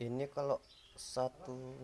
ini kalau satu